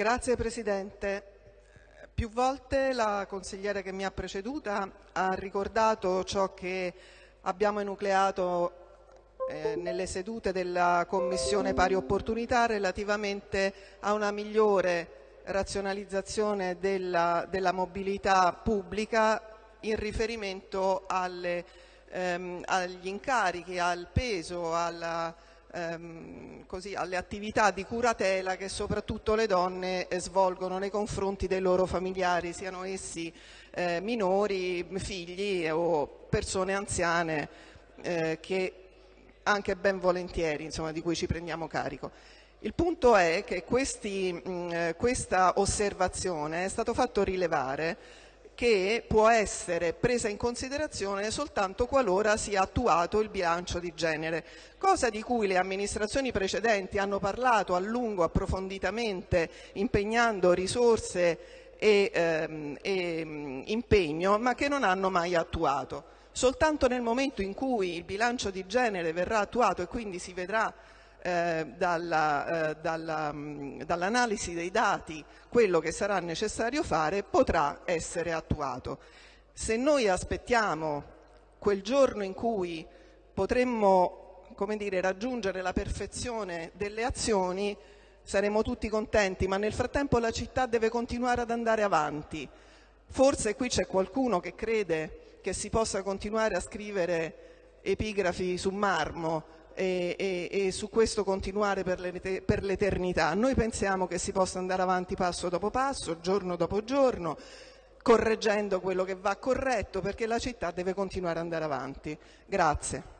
Grazie Presidente. Più volte la consigliera che mi ha preceduta ha ricordato ciò che abbiamo enucleato eh, nelle sedute della Commissione Pari Opportunità relativamente a una migliore razionalizzazizione della, della mobilità pubblica in riferimento alle, ehm, agli incarichi, al peso, alla, ehm, così, alle attività di curatela che soprattutto le donne eh, svolgono nei confronti dei loro familiari, siano essi eh, minori, figli o persone anziane eh, che anche ben volentieri insomma, di cui ci prendiamo carico. Il punto è che questi, mh, eh, questa osservazione è stato fatto rilevare che può essere presa in considerazione soltanto qualora sia attuato il bilancio di genere, cosa di cui le amministrazioni precedenti hanno parlato a lungo, approfonditamente, impegnando risorse e, ehm, e mm, impegno, ma che non hanno mai attuato. Soltanto nel momento in cui il bilancio di genere verrà attuato e quindi si vedrà eh, dalla, eh, dalla, mm, dall'analisi dei dati quello che sarà necessario fare potrà essere attuato. Se noi aspettiamo quel giorno in cui potremmo dire, raggiungere la perfezione delle azioni saremo tutti contenti, ma nel frattempo la città deve continuare ad andare avanti. Forse qui c'è qualcuno che crede che si possa continuare a scrivere epigrafi su marmo e, e, e su questo continuare per l'eternità. Noi pensiamo che si possa andare avanti passo dopo passo, giorno dopo giorno, correggendo quello che va corretto perché la città deve continuare ad andare avanti. Grazie.